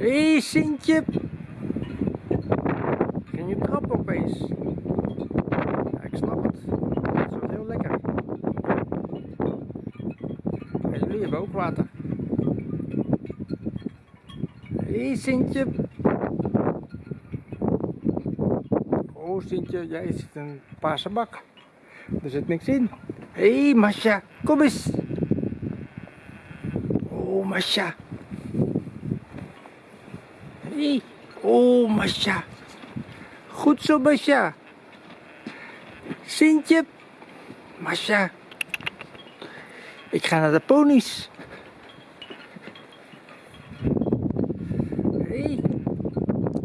Hé, hey, Sintje. Ging je trap opeens? Ja, ik snap het. Het wordt heel lekker. En jullie ook water. Hé, hey, Sintje. Oh, Sintje, jij zit een paarse bak. Er zit niks in. Hé, hey, Masha, kom eens. Oh, Masha. Oh, Masha. Goed zo, Masha. Sintje. Masha. Ik ga naar de ponies.